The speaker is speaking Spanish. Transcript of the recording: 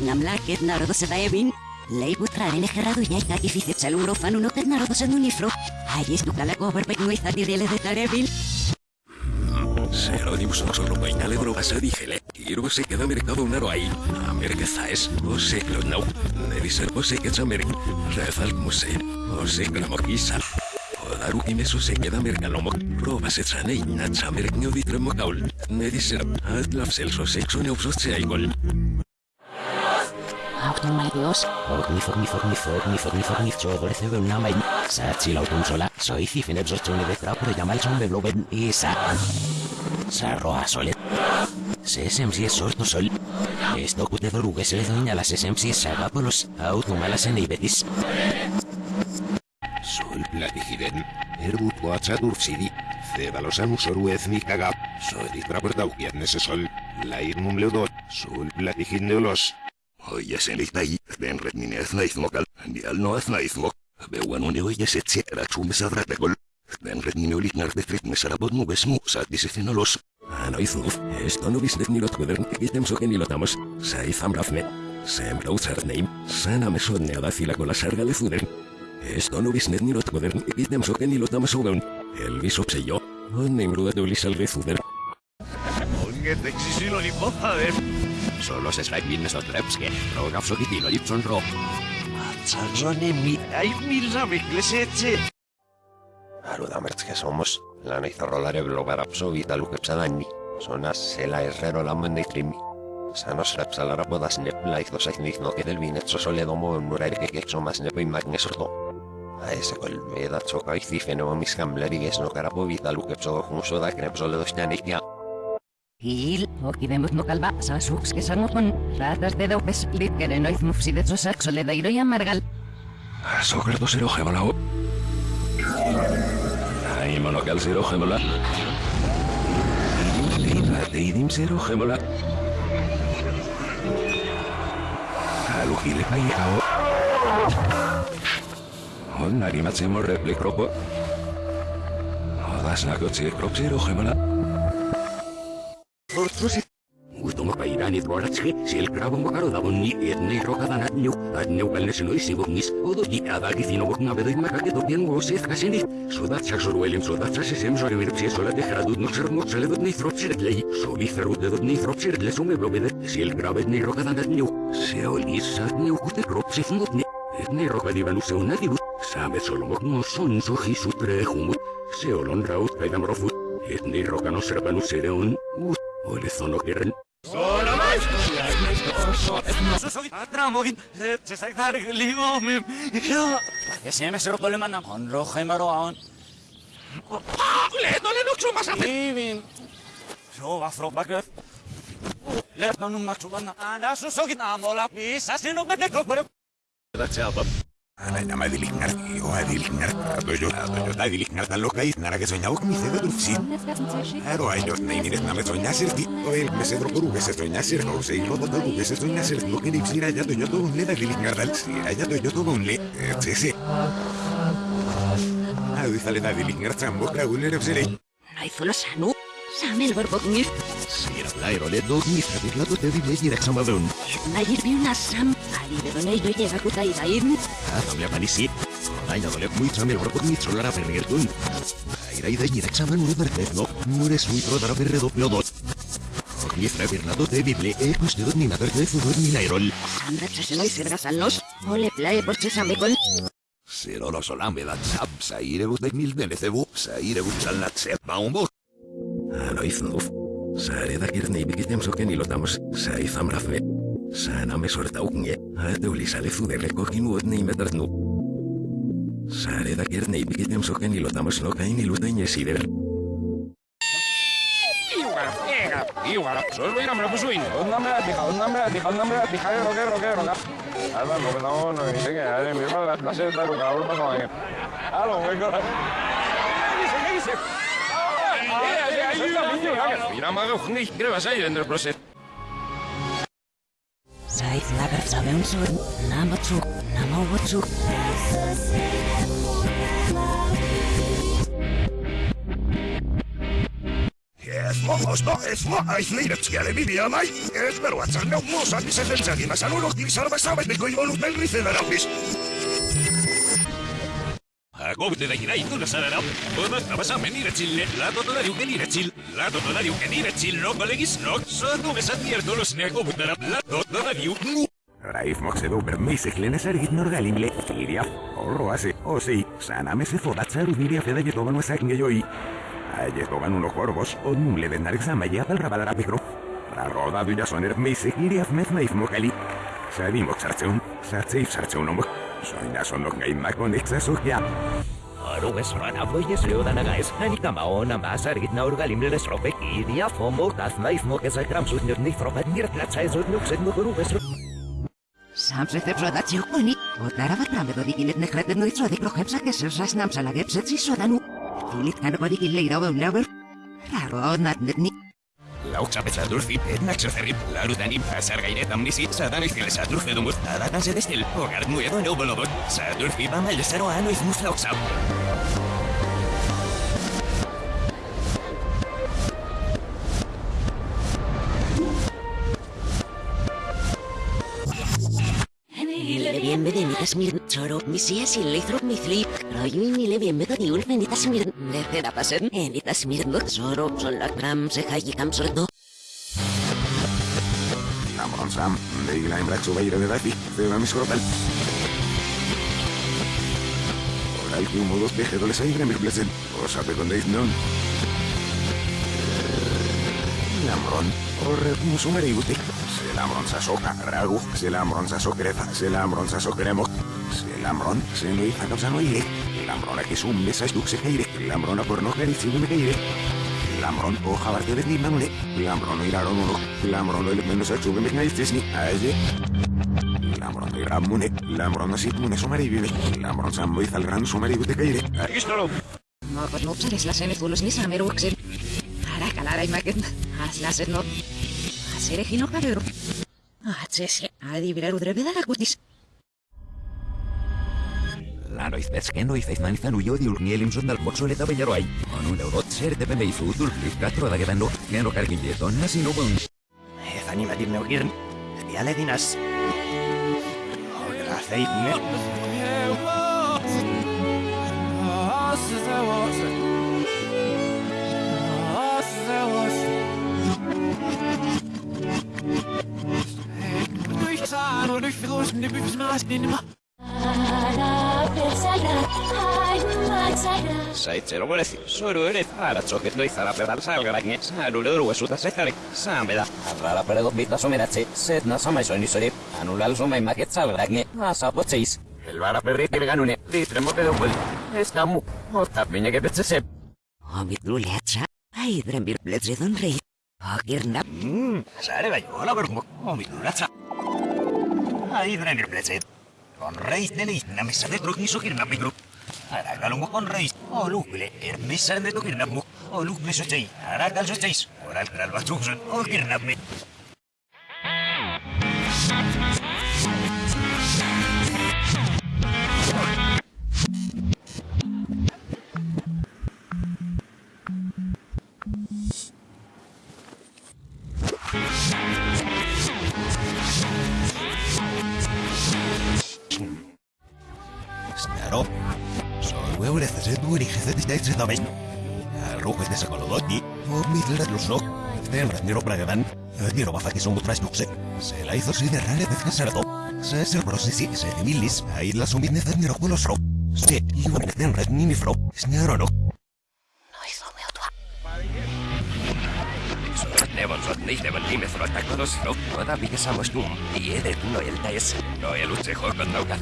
Namlaket narodosa daevin. Leiputraren egerradu jaika ifizitzel urofan unotet narodosa nunifro. Aies dukala goberbek nuizatiriele de tarebil. Serónimos no solo bainale drogas digele. Iro se queda mercado un aro ahí. Amerika zaes. O se no. Nevisar o se queda amerik. Rezal muse. O se gramokisa. O daru kimeso se queda mercalomo. Proba se trane ina chamerk no ditremo kaul. Nevisar. Atlaf celso sexo neupsos se aigol. Ornithornithornithornithornith chodorece un namain. Satsi lautun sola. Soy cifine bzochone de trapure yamal son de bloben isa. Sarroa solet. Sesemsi es sorto sol. Esto cute dorugue se le doña las sesemsi sagapolos. Autumalas en ibetis. Sol platigiden. Erbut guatsa durfsidi. Cebalosan usoru ethnikaga. Soy trapertaukian nese sol. La irnum leudot. Sol platigin neulos. Oye sen litai. Den retnine ethnaithmokal. Dial no ethnaithmok. Beuan une oye se tsiera chumesa drategol. Den retnine olitnar de Solo se svaik minnes от lepske. Rogaf so kitilo lipson ro. Tsarrone mi ai milsa miklesetse. Aludamerts que somos, la neizarrolare blogarapso vitalukepsadanni. Sonas sela herrero la trimi. Sanos repsalara podas nepla izos no que del vinetso soledomo en muraire que quexo más nepo y magnesorto. A ese colveda choca y cifeno mis camleri es no carapo vitalukepso junso da crepso le dos ñanikia. Il, okidemos no kalba, sa suks que sanokon. Ratas de dopes, lit kerenoiz mufsidetso saxo le dairo y amargal. Sokerto zero gemalao. Ai monokal zero gemola. Leina teidim zero gemola. Alugile pai hau. Onnari matzemo replikropo. Odas nakotzi krop zero gemola. Kaidam rofut, etne rokano Όλοι solo quieren. Solo más. Atramogin, se saktar ligo mi. Yo. Ya se me solo problema na con rojo y marrón. Le no le no chuma sa. Livin. Yo va fro bakret. Le no no machubana. Ana su sogin amola pisa sino me de kopre. That's album. Nama diliknar, yo tan loca y que soñaba mi cedo dulce. Ero ay yo, nei mires na me ti, o el se soña ser, o se lo todo se lo que yo todo un le si yo todo un le, sí sí. Dice le da diliknar trambo, kraguler obsere. Naizolo sanu. Lairo le do mi saber la to te dible y rexamadun. Nair bi una sam. Ali de donai do llega kuta y daim. Ah, también panisi. Ay, no le muy por mi trolara pergertun. Aira y de y rexaman un no, eres muy trodara perredo plodot. Mi Bernardo de Bible, e custodot ni nader de fudor ni nairol. Sandra chaseno y sergas alnos. Ole plae por chesamecol. Sero lo solame da tsap, saire bus de mil de necebu, saire bus al natsep baumbo. Ano iznuf. Sare da kirne i bikitem soken i lotamos, sa izam rafme. Sana me sorta uknje, ate uli sale fudere kokinu od ne imetartnu. Sare da kirne i bikitem soken i lotamos no kain i lutenje sider. Solo me. Un un un de un paso ahí. Aló, vengo. Dice, ¿qué dice? Mira, mago, Ja, mir mag, mir mag auch nicht, ich dreh es ein in den Prozess. Six, number 2, number 2. Ja, was was ich liebe zu gerne, wie es war zwar nur Mozart, ist jetzt jetzt, ich mache nur noch dir sagen, was dabei bei genau. Raif moksedu bermeisiklen esärgit norgalimle, kirja, orroase, osi, saname se fodatsaru viria feda jetovan wasakinge joi. Ajetovan uno korvos, on mulle vennarik sama jäpel rabalara pikro. Raroda dyja soner meise kirja fmet naif mokali. Sadi moksartseun, sartseif Soy la sonoca y maconista sugia. რუეს რანა ვოიეს ლეოდანა გაეს ნანიკა მაონა მასარით ნაურგალიმლეს რობე იდია ფომო დასნაის მოკესა გრამსუნერნი პროპად მირტლაცა ეზოდნუქს ედმოგრუეს სამწეთებს რა დაწიყვანი ოდნარავად რამებოდი გინეთ ნეხრებდნო იწოდი პროხებსა გესერჟას ნამსალაგებს ეცისოდანუ დილით განბოდი გილეირავე ნავერ რა როდნადნი Lautsa petsadurfi, etnak zerri, larutani, azar gairet amnisi, sadan izkele sadurfe dumuz, adatan se destil, hogar nuevo no bolobot, sadurfi ba maldesero ano izmuz lautsa. Bienvenidas mir choro, misias y leithro mi flip. Royu y mille bienvenidas benitas mir. Neceda pasen, enitas mir no choro, son la gram se hayi kam sordo. Namron sam, deigla embrak subeire de dafi, feba mis krotal. Oral que humo dos peje doles aigre mir blesen, o sape con deis non. Lamron, orre musumere iguti. Se lamron sa soca, ragu, se lamron sa socreza, se lamron sa socremo. Se lamron, se no hija causa no ire. Lamron a que sum mesa es duxe geire, lamron a porno gerizi me geire. Lamron o jabarte de nimamune, lamron o iraron uno, lamron o el menos a chube me gaistes ni aye. Lamron o iramune, lamron o sitmune sumaribine, lamron sambo y zalgran sumaribute geire. No, pues no usares las enezulos ni sameruxen. Ara calara y maquet. Haz las no. Hacer ejino cabero. Haces, adivirar udreveda la cutis. Lano izbezken oiz manizan uio di urnielim zundal boxole eta bellaroai. Onun eurot zer de pende izutul flikatro da getan do, geno nasi no bon. Ez animatir neugirn, diale dinaz. Hogra zeitne. Saitzero borezi, zoru ere, aratzoket doizara pedal salgaragne, saru leuru esuta zetare, zan beda. Arrala peredo bita someratze, zet na samaizoen izori, anulal somai maket salgragne, azapotzeiz. Elbara perri kirganune, litremo pedo bol, ez da mu, otap minek epetzezep. Omit luletsa. Aidren bir bletze don rei. Agirna. Mmm, sare bai, hola omit Играли, блядь, это. Он рейс не лист, на мисса не друг не сухир на бигру. Арагалум он рейс, о лук, блядь, эр мисса не друг на бук, о лук, блядь, сутей, арагал сутейс, орал крал ватрухжен, о кирнабми. Este bragadan. Quiero baja que son otras. Se la hizo si de rale de casardo. Se se de milis. Ahí la de con los ro. Se y un de red ni mi fro. No. Samos. Noel utse nauka.